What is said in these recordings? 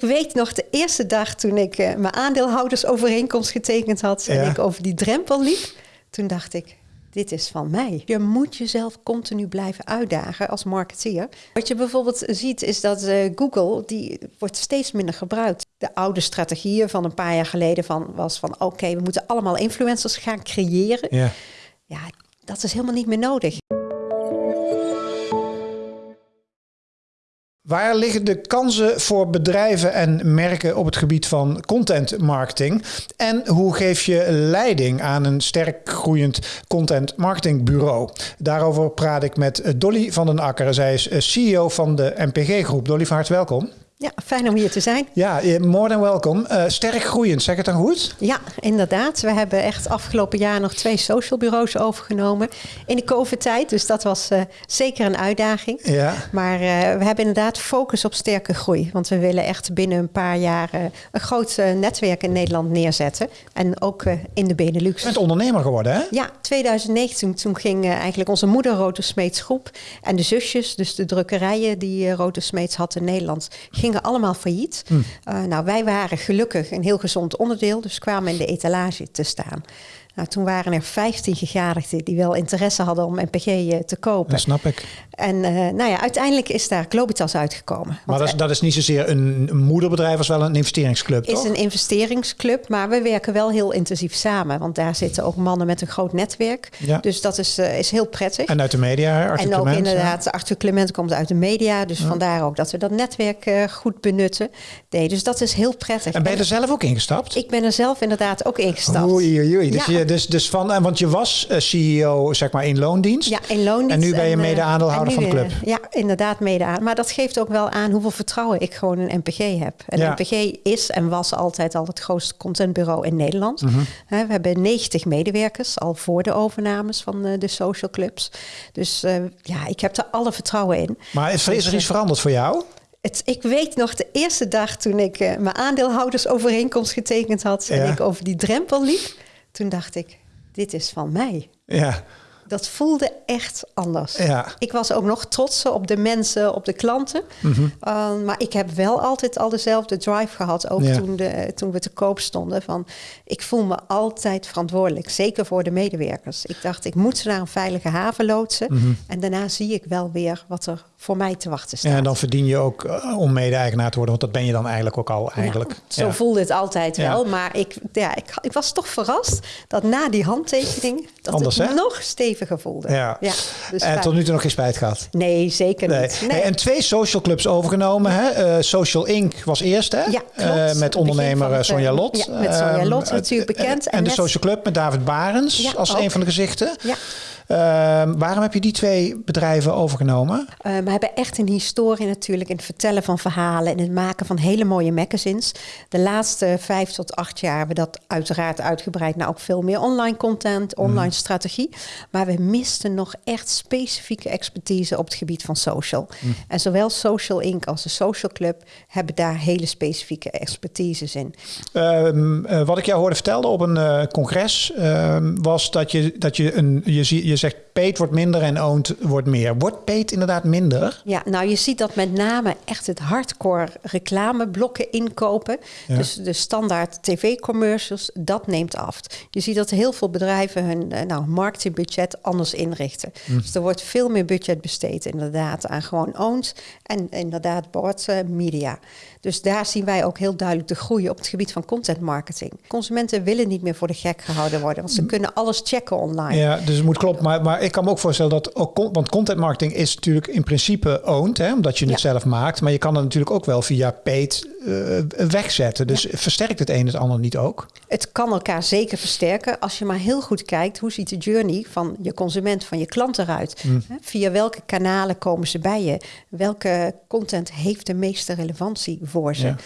Ik weet nog de eerste dag toen ik uh, mijn aandeelhoudersovereenkomst getekend had en ik over die drempel liep. Toen dacht ik, dit is van mij. Je moet jezelf continu blijven uitdagen als marketeer. Wat je bijvoorbeeld ziet is dat uh, Google, die wordt steeds minder gebruikt. De oude strategieën van een paar jaar geleden van, was van oké, we moeten allemaal influencers gaan creëren. Ja. ja, dat is helemaal niet meer nodig. Waar liggen de kansen voor bedrijven en merken op het gebied van content marketing? En hoe geef je leiding aan een sterk groeiend content marketing bureau? Daarover praat ik met Dolly van den Akker. Zij is CEO van de MPG Groep. Dolly, van harte welkom. Ja, fijn om hier te zijn. Ja, more than welkom. Uh, sterk groeiend, zeg het dan goed? Ja, inderdaad. We hebben echt afgelopen jaar nog twee social bureaus overgenomen in de COVID-tijd. Dus dat was uh, zeker een uitdaging. Ja. Maar uh, we hebben inderdaad focus op sterke groei. Want we willen echt binnen een paar jaar een groot netwerk in Nederland neerzetten. En ook in de Benelux. Je bent ondernemer geworden, hè? Ja, 2019. Toen ging eigenlijk onze moeder Rote Smeets groep en de zusjes, dus de drukkerijen die Rote Smeets had in Nederland, gingen allemaal failliet. Hm. Uh, nou, wij waren gelukkig een heel gezond onderdeel, dus kwamen in de etalage te staan. Nou, toen waren er 15 gegadigden die wel interesse hadden om MPG eh, te kopen. Dat snap ik. En uh, nou ja, uiteindelijk is daar Globitas uitgekomen. Maar dat is, dat is niet zozeer een moederbedrijf als wel een investeringsclub, Het is een investeringsclub, maar we werken wel heel intensief samen. Want daar zitten ook mannen met een groot netwerk. Ja. Dus dat is, uh, is heel prettig. En uit de media, Arthur En ook inderdaad, ja. Arthur Clement komt uit de media. Dus ja. vandaar ook dat we dat netwerk uh, goed benutten. Nee, dus dat is heel prettig. En ben je er zelf ook ingestapt? Ik ben er zelf inderdaad ook ingestapt. Oei, oei, oei. Dus, je, dus, dus van, want je was CEO zeg maar in loondienst. Ja, in loondienst. En nu ben je mede-aandeelhouder van de club. Ja, inderdaad mede aan. Maar dat geeft ook wel aan hoeveel vertrouwen ik gewoon in NPG heb. En ja. NPG is en was altijd al het grootste contentbureau in Nederland. Mm -hmm. We hebben 90 medewerkers al voor de overnames van de social clubs. Dus ja, ik heb er alle vertrouwen in. Maar is, is er iets veranderd voor jou? Het, ik weet nog de eerste dag toen ik uh, mijn aandeelhoudersovereenkomst getekend had en ik over die drempel liep. Toen dacht ik, dit is van mij. Ja. Dat voelde echt anders. Ja. Ik was ook nog trots op de mensen, op de klanten. Mm -hmm. uh, maar ik heb wel altijd al dezelfde drive gehad. Ook ja. toen, de, toen we te koop stonden. Van, ik voel me altijd verantwoordelijk. Zeker voor de medewerkers. Ik dacht, ik moet ze naar een veilige haven loodsen. Mm -hmm. En daarna zie ik wel weer wat er voor mij te wachten staat. Ja, en dan verdien je ook uh, om mede-eigenaar te worden. Want dat ben je dan eigenlijk ook al eigenlijk. Zo voelde het altijd wel. Maar ik, ja, ik, ik was toch verrast dat na die handtekening... dat Anders, het hè? nog steviger voelde. Ja. ja dus en tot nu toe nog geen spijt gehad? Nee, zeker nee. niet. Nee. Hey, en twee social clubs overgenomen. Hè? Uh, social Inc. was eerst, hè? Ja, uh, met ondernemer Sonja Lot. Ja, met Sonja Lot natuurlijk bekend. En, en de social club met David Barens als ook. een van de gezichten. Ja. Uh, waarom heb je die twee bedrijven overgenomen? Uh, we hebben echt een historie natuurlijk in het vertellen van verhalen en het maken van hele mooie magazines. De laatste vijf tot acht jaar hebben we dat uiteraard uitgebreid naar ook veel meer online content, online mm. strategie. Maar we misten nog echt specifieke expertise op het gebied van social. Mm. En zowel Social Inc. als de Social Club hebben daar hele specifieke expertises in. Uh, uh, wat ik jou hoorde vertellen op een uh, congres ehm, was dat je, dat je een. Je, je ikke sjekk. Paid wordt minder en owned wordt meer. Wordt paid inderdaad minder? Ja, nou je ziet dat met name echt het hardcore reclameblokken inkopen. Ja. Dus de standaard tv-commercials, dat neemt af. Je ziet dat heel veel bedrijven hun nou, marketingbudget anders inrichten. Hm. Dus er wordt veel meer budget besteed inderdaad aan gewoon owned en inderdaad board uh, media. Dus daar zien wij ook heel duidelijk de groei op het gebied van content marketing. Consumenten willen niet meer voor de gek gehouden worden, want ze kunnen alles checken online. Ja, dus het moet kloppen. Maar, maar ik kan me ook voorstellen dat ook, want content marketing is natuurlijk in principe owned, hè, omdat je het ja. zelf maakt. Maar je kan het natuurlijk ook wel via paid uh, wegzetten. Dus ja. versterkt het een het ander niet ook? Het kan elkaar zeker versterken als je maar heel goed kijkt hoe ziet de journey van je consument, van je klant eruit. Mm. Via welke kanalen komen ze bij je? Welke content heeft de meeste relevantie voor ze? Ja.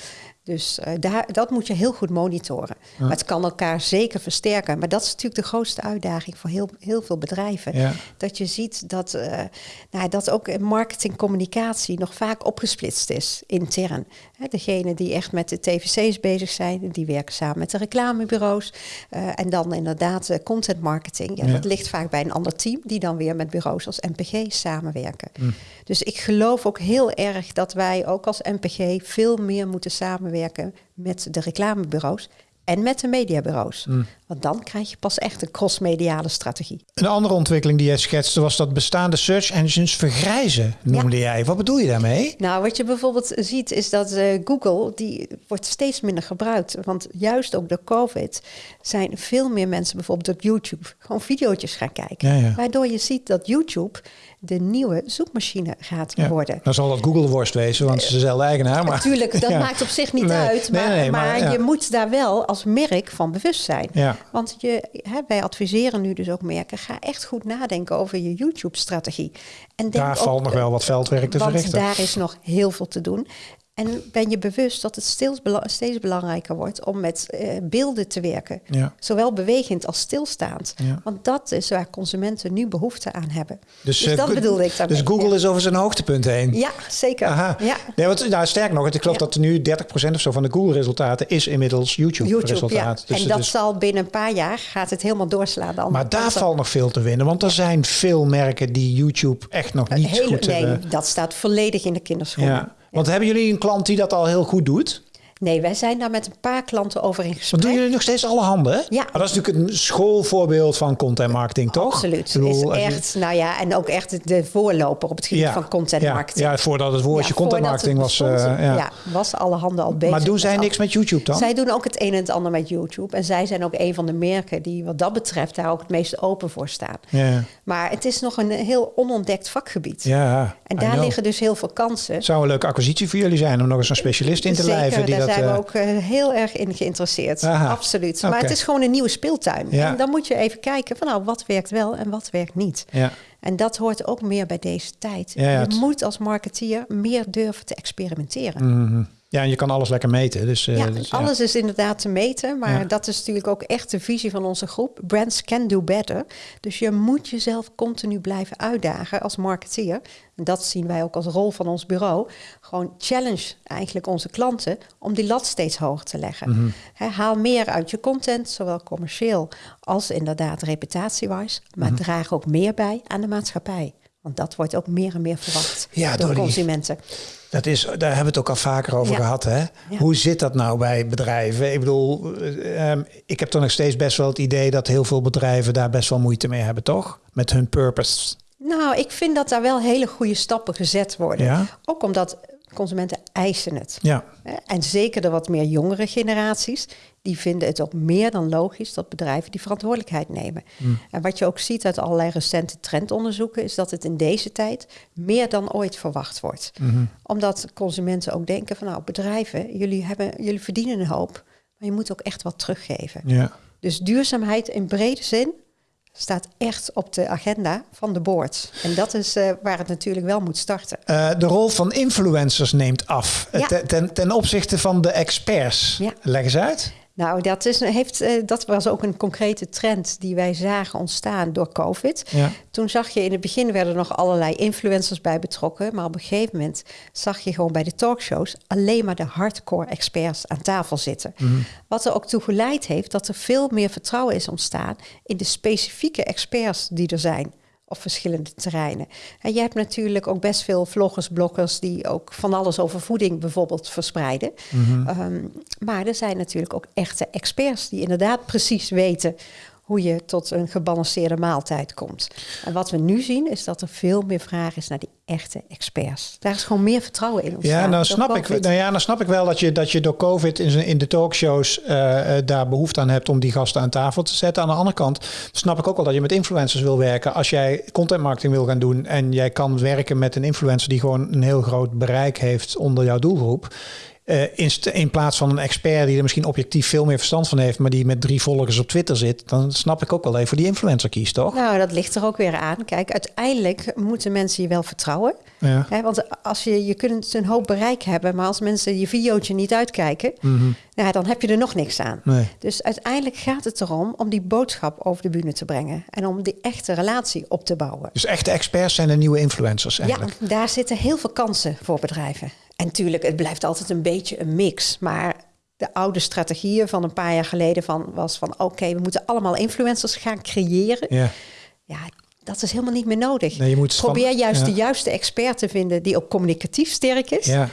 Dus uh, daar, dat moet je heel goed monitoren. Maar het kan elkaar zeker versterken. Maar dat is natuurlijk de grootste uitdaging voor heel, heel veel bedrijven. Dat je ziet dat, uh, nou, dat ook marketing communicatie nog vaak opgesplitst is intern. He, degene die echt met de TVC's bezig zijn, die werken samen met de reclamebureaus. Uh, en dan inderdaad content marketing. Ja, Dat ligt vaak bij een ander team, die dan weer met bureaus als MPG samenwerken. Hm. Dus ik geloof ook heel erg dat wij ook als MPG veel meer moeten samenwerken met de reclamebureaus en met de mediabureaus. Mm. Want dan krijg je pas echt een crossmediale strategie. Een andere ontwikkeling die jij schetste was dat bestaande search engines vergrijzen, noemde jij. Wat bedoel je daarmee? Nou, wat je bijvoorbeeld ziet is dat uh, Google, die wordt steeds minder gebruikt. Want juist ook door COVID zijn veel meer mensen bijvoorbeeld op YouTube gewoon video's gaan kijken. Waardoor je ziet dat YouTube de nieuwe zoekmachine gaat worden. Dan zal dat Google worst wezen, want ze is dezelfde eigenaar. Maar... Natuurlijk, dat maakt op zich niet uit. Maar, nee, nee, maar, maar je moet daar wel als merk van bewust zijn. Want je, hè, wij adviseren nu dus ook merken, ga echt goed nadenken over je YouTube-strategie. En daar valt nog wel wat veldwerk te verrichten. daar is nog heel veel te doen. En ben je bewust dat het steeds, steeds belangrijker wordt om met uh, beelden te werken. Ja. Zowel bewegend als stilstaand. Ja. Want dat is waar consumenten nu behoefte aan hebben. Dus, dus uh, dat bedoelde ik daarmee. Dus Google is over zijn hoogtepunt heen? Ja, zeker. Aha. Ja. Nee, want, nou, sterk nog, ik geloof dat er nu 30% of zo van de Google-resultaten is inmiddels YouTube-resultaat. Dus, en dat zal binnen een paar jaar gaat het helemaal doorslaan. maar daar valt nog veel te winnen. Want er zijn veel merken die YouTube echt nog niet Hele, goed nee, hebben. dat staat volledig in de kinderschoenen. Want hebben jullie een klant die dat al heel goed doet? Nee, wij zijn daar met een paar klanten over in gesprek. Want doen jullie nog steeds alle handen? Ja. Maar dat is natuurlijk een schoolvoorbeeld van content marketing, toch? Absoluut. Bedoel, is echt, nou ja, en ook echt de voorloper op het gebied van content marketing. Ja, voordat het woordje content marketing was. Uh, ja. ja. was alle handen al bezig. Maar doen zij niks met YouTube dan? Zij doen ook het een en het ander met YouTube. En zij zijn ook een van de merken die wat dat betreft daar ook het meest open voor staan. Ja. Maar het is nog een heel onontdekt vakgebied. Ja, en daar liggen dus heel veel kansen. Zou een leuke acquisitie voor jullie zijn om nog eens een specialist in te Zeker, lijven. Die dat, zijn we ook uh, heel erg in geïnteresseerd. Absoluut. Maar het is gewoon een nieuwe speeltuin. En dan moet je even kijken van nou, wat werkt wel en wat werkt niet. Ja. En dat hoort ook meer bij deze tijd. je moet als marketeer meer durven te experimenteren. Mm Ja, en je kan alles lekker meten. Dus, uh, ja, dus, alles is inderdaad te meten. Maar dat is natuurlijk ook echt de visie van onze groep. Brands can do better. Dus je moet jezelf continu blijven uitdagen als marketeer. En dat zien wij ook als rol van ons bureau. Gewoon challenge eigenlijk onze klanten om die lat steeds hoger te leggen. Mm haal meer uit je content, zowel commercieel als inderdaad reputatiewijs. Maar mhm. draag ook meer bij aan de maatschappij. Want dat wordt ook meer en meer verwacht ja, door consumenten. Dat is, daar hebben we het ook al vaker over gehad. Hè? Hoe zit dat nou bij bedrijven? Ik bedoel, um, ik heb toch nog steeds best wel het idee dat heel veel bedrijven daar best wel moeite mee hebben, toch? Met hun purpose. Nou, ik vind dat daar wel hele goede stappen gezet worden. Ook omdat consumenten eisen het. Ja. En zeker de wat meer jongere generaties, die vinden het ook meer dan logisch dat bedrijven die verantwoordelijkheid nemen. Hmm. En wat je ook ziet uit allerlei recente trendonderzoeken, is dat het in deze tijd meer dan ooit verwacht wordt. Hmm. Omdat consumenten ook denken van nou, bedrijven, jullie, hebben, jullie verdienen een hoop, maar je moet ook echt wat teruggeven. Ja. Dus duurzaamheid in brede zin staat echt op de agenda van de board. En dat is uh, waar het natuurlijk wel moet starten. Uh, de rol van influencers neemt af ja. ten, ten, opzichte van de experts. Ja. Leg eens uit. Nou, dat, is, heeft, uh, dat was ook een concrete trend die wij zagen ontstaan door COVID. Ja. Toen zag je in het begin werden er nog allerlei influencers bij betrokken. Maar op een gegeven moment zag je gewoon bij de talkshows alleen maar de hardcore experts aan tafel zitten. Mm Wat er ook toe geleid heeft dat er veel meer vertrouwen is ontstaan in de specifieke experts die er zijn op verschillende terreinen. En je hebt natuurlijk ook best veel vloggers, bloggers die ook van alles over voeding bijvoorbeeld verspreiden. Mhm. Ehm, maar er zijn natuurlijk ook echte experts die inderdaad precies weten hoe je tot een gebalanceerde maaltijd komt. En wat we nu zien is dat er veel meer vraag is naar die echte experts. Daar is gewoon meer vertrouwen in. Ja, nou snap, ik, nou ja, dan snap ik wel dat je, dat je door COVID in, in de talkshows uh, daar behoefte aan hebt om die gasten aan tafel te zetten. Aan de andere kant snap ik ook wel dat je met influencers wil werken. Als jij content marketing wil gaan doen en jij kan werken met een influencer die gewoon een heel groot bereik heeft onder jouw doelgroep Uh, in, in, plaats van een expert die er misschien objectief veel meer verstand van heeft, maar die met drie volgers op Twitter zit, dan snap ik ook wel even die influencer kiest, toch? Nou, dat ligt er ook weer aan. Kijk, uiteindelijk moeten mensen je wel vertrouwen. Ja. want als je, je kunt een hoop bereik hebben, maar als mensen je videootje niet uitkijken, mm nou, dan heb je er nog niks aan. Nee. Dus uiteindelijk gaat het erom om die boodschap over de bühne te brengen en om die echte relatie op te bouwen. Dus echte experts zijn de nieuwe influencers eigenlijk? Ja, daar zitten heel veel kansen voor bedrijven. En natuurlijk, het blijft altijd een beetje een mix. Maar de oude strategieën van een paar jaar geleden van, was van... oké, we moeten allemaal influencers gaan creëren. Ja. ja, dat is helemaal niet meer nodig. Nee, je moet Probeer juist de juiste expert te vinden die ook communicatief sterk is. Ja.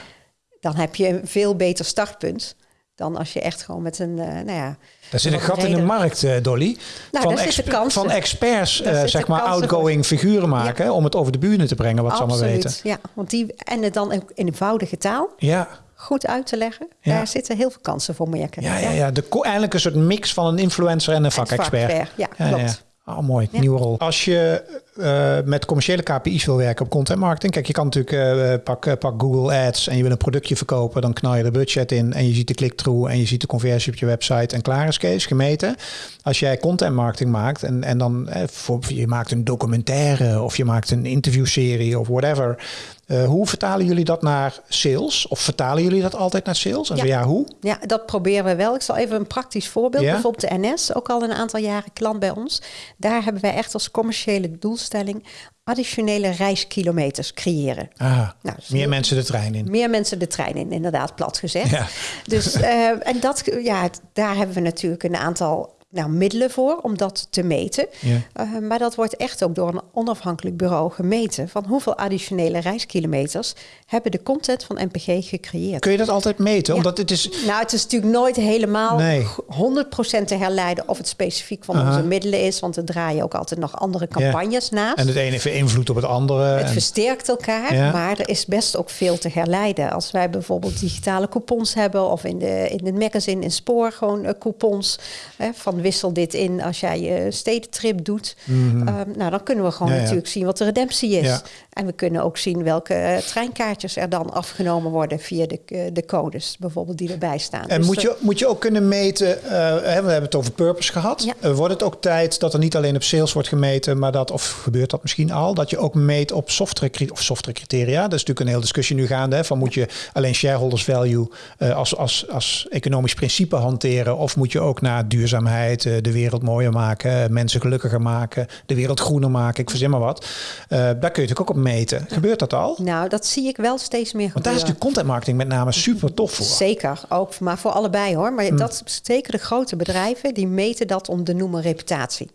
Dan heb je een veel beter startpunt dan als je echt gewoon met een, uh, nou ja... Daar zit een gat in de markt, uh, Dolly. Nou, van, van experts, uh, zeg maar, outgoing figuren maken... om het over de buren te brengen, wat Absoluut, ze allemaal weten. Ja, want die, en het dan in eenvoudige taal... Ja. Goed uit te leggen. Ja. Daar zitten heel veel kansen voor merken. Ja, ja, ja. De, eigenlijk een soort mix van een influencer en een vakexpert. Vak ja, klopt. Oh, mooi, nieuwe rol. Als je uh, met commerciële KPI's wil werken op content marketing, kijk, je kan natuurlijk uh, pak, pak Google Ads en je wil een productje verkopen, dan knal je de budget in en je ziet de click-through en je ziet de conversie op je website en klaar is Kees, gemeten. Als jij content marketing maakt en, en dan eh, voor, je maakt een documentaire of je maakt een interviewserie of whatever, uh, hoe vertalen jullie dat naar sales? Of vertalen jullie dat altijd naar sales? En ja. ja, hoe? Ja, dat proberen we wel. Ik zal even een praktisch voorbeeld. Ja? Bijvoorbeeld de NS, ook al een aantal jaren klant bij ons. Daar hebben wij echt als commerciële doelstelling additionele reiskilometers creëren. Ah, nou, dus meer mensen de trein in. Meer mensen de trein in, inderdaad, plat gezegd. Ja. Dus, uh, en dat, ja, daar hebben we natuurlijk een aantal nou, middelen voor om dat te meten. Ja. Uh, maar dat wordt echt ook door een onafhankelijk bureau gemeten. Van hoeveel additionele reiskilometers hebben de content van NPG gecreëerd. Kun je dat altijd meten? Ja. Omdat het is... Nou, het is natuurlijk nooit helemaal nee. 100% te herleiden of het specifiek van onze middelen is. Want er draaien ook altijd nog andere campagnes naast. En het ene heeft invloed op het andere. Het versterkt elkaar, maar er is best ook veel te herleiden. Als wij bijvoorbeeld digitale coupons hebben of in, de, in het magazine in Spoor gewoon uh, coupons van wissel dit in als jij je stedentrip doet. Mm nou, dan kunnen we gewoon natuurlijk zien wat de redemptie is. En we kunnen ook zien welke uh, treinkaartjes er dan afgenomen worden via de, uh, de codes, bijvoorbeeld die erbij staan. En dus moet, je, moet je ook kunnen meten, we hebben het over purpose gehad. wordt het ook tijd dat er niet alleen op sales wordt gemeten, maar dat, of gebeurt dat misschien al, dat je ook meet op software, of software criteria? Dat is natuurlijk een hele discussie nu gaande. Hè, van moet je alleen shareholders value als, als, als economisch principe hanteren, of moet je ook naar duurzaamheid, de wereld mooier maken, mensen gelukkiger maken, de wereld groener maken, ik verzin maar wat. Uh, daar kun je natuurlijk ook op meten. Gebeurt dat al? Nou, dat zie ik wel steeds meer Want daar is de content marketing met name super tof voor. Zeker, ook, maar voor allebei hoor. Maar hmm. dat zeker de grote bedrijven, die meten dat om de noemen reputatie.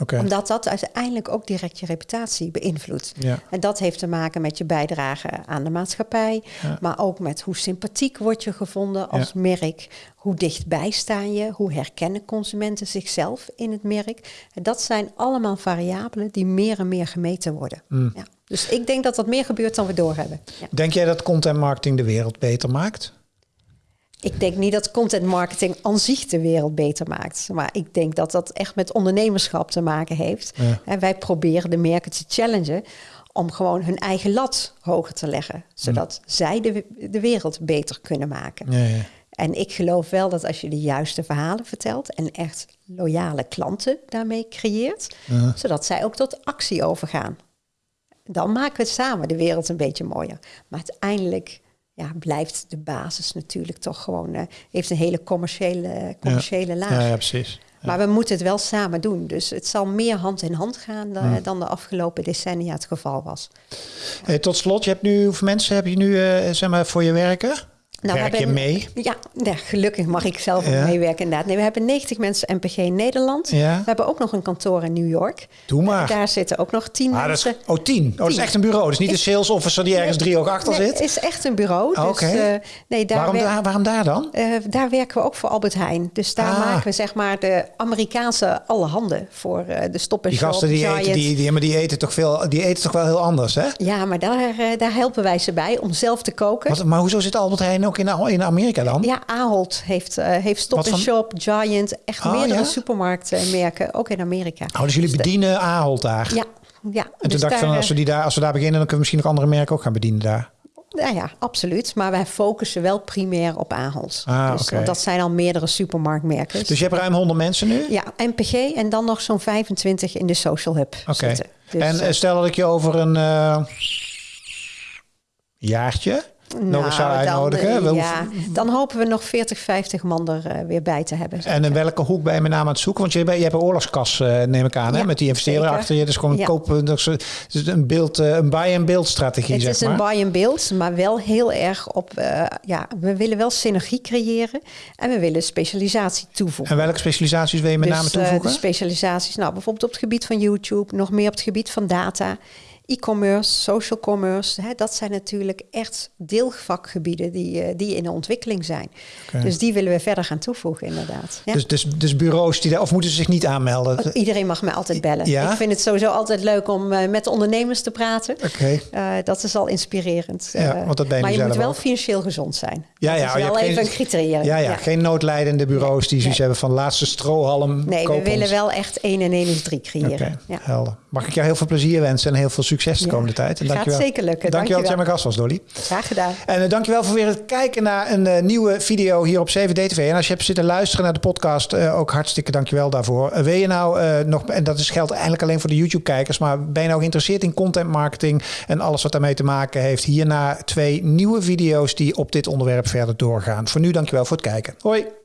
Okay. Omdat dat uiteindelijk ook direct je reputatie beïnvloedt. Ja. En dat heeft te maken met je bijdrage aan de maatschappij, maar ook met hoe sympathiek word je gevonden als merk, hoe dichtbij sta je, hoe herkennen consumenten zichzelf in het merk. En dat zijn allemaal variabelen die meer en meer gemeten worden. Mm. Ja. Dus ik denk dat dat meer gebeurt dan we doorhebben. Denk jij dat content marketing de wereld beter maakt? Ik denk niet dat content marketing aan zich de wereld beter maakt. Maar ik denk dat dat echt met ondernemerschap te maken heeft. En wij proberen de merken te challengen om gewoon hun eigen lat hoger te leggen. Zodat mm. zij de, de wereld beter kunnen maken. Ja, ja. En ik geloof wel dat als je de juiste verhalen vertelt en echt loyale klanten daarmee creëert, zodat zij ook tot actie overgaan. Dan maken we samen de wereld een beetje mooier. Maar uiteindelijk ja, blijft de basis natuurlijk toch gewoon, uh, heeft een hele commerciële, commerciële laag. Ja, ja precies. Maar we moeten het wel samen doen. Dus het zal meer hand in hand gaan dan, dan de afgelopen decennia het geval was. Hey, tot slot, je hebt nu, hoeveel mensen heb je nu uh, zeg maar, voor je werken? Nou, Werk je mee? Ja, gelukkig mag ik zelf ja. meewerken inderdaad. Nee, we hebben 90 mensen NPG in Nederland. Ja. We hebben ook nog een kantoor in New York. Doe maar. Daar zitten ook nog tien ah, mensen. oh, tien? Oh, dat is echt een bureau. Dus niet een sales officer die ergens drie oog achter nee, zit? Het is echt een bureau. Dus, uh, nee, daar waarom, daar, waarom daar dan? Uh, daar werken we ook voor Albert Heijn. Dus daar ah. maken we zeg maar de Amerikaanse alle handen voor uh, de stop Die gasten die eten, die, die, maar die eten toch veel, die eten toch wel heel anders, hè? Ja, maar daar, daar helpen wij ze bij om zelf te koken. Wat, maar hoezo zit Albert Heijn ook in, in Amerika? dan? Ja, Ahold heeft, uh, heeft Stop Shop, Giant, echt oh, meerdere ja? supermarktmerken, ook in Amerika. Oh, dus jullie dus bedienen Ahold daar? Ja, ja. En toen dus dacht ik van, als we, die daar, als we daar beginnen, dan kunnen we misschien nog andere merken ook gaan bedienen daar. Nou ja, absoluut. Maar wij focussen wel primair op Ahold. Ah, dus, want dat zijn al meerdere supermarktmerken. Dus je hebt ruim 100 mensen nu? Ja, NPG en dan nog zo'n 25 in de social hub Oké. zitten. Dus, en eh, eh, stel dat ik je over een eh, jaartje nog eens zou nou, dan, uitnodigen. eh, ja, dan hopen we nog 40, 50 man er eh, weer bij te hebben. En in welke hoek ben je met name aan het zoeken? Want je, je hebt een oorlogskas, eh, neem ik aan, hè? Met die investeren zeker. achter je. Dus gewoon Ja. kopen. Is een, beeld, een buy-and-build strategie, Het zeg is maar. een buy and build, maar wel heel erg op... ja, we willen wel synergie creëren en we willen specialisatie toevoegen. En welke specialisaties wil je met Dus, name toevoegen? specialisaties, nou bijvoorbeeld op het gebied van YouTube, nog meer op het gebied van data, e-commerce, social commerce. Hè, dat zijn natuurlijk echt deelvakgebieden die, eh, die in de ontwikkeling zijn. Oké. Dus die willen we verder gaan toevoegen, inderdaad. Ja. dus, dus, dus bureaus die daar, of moeten ze zich niet aanmelden? Oké. Iedereen mag mij altijd bellen. Ja? Ik vind het sowieso altijd leuk om eh, met de ondernemers te praten. Eh, dat is al inspirerend. Ja, want dat ben je maar je moet wel financieel gezond zijn. Ja, dat ja, is je wel even geen- een criterium. Ja, ja, geen noodlijdende bureaus die zoiets hebben van laatste strohalm. Nee, we willen ons. wel echt 1 en 1 is 3 creëren. Oké, helder. Mag ik jou heel veel plezier wensen en heel veel succes de Ja, komende tijd. En gaat dankjewel. zeker lukken. Dankjewel dat jij mijn gast was, Dolly. Graag gedaan. En uh, dankjewel voor weer het kijken naar een eh, nieuwe video hier op 7D-TV. En als je hebt zitten luisteren naar de podcast, eh, ook hartstikke dankjewel daarvoor. Wil je nou nog, en dat is, geldt eigenlijk alleen voor de YouTube-kijkers, maar ben je nou geïnteresseerd in content marketing en alles wat daarmee te maken heeft? Hierna twee nieuwe video's die op dit onderwerp verder doorgaan. Voor nu dankjewel voor het kijken. Hoi!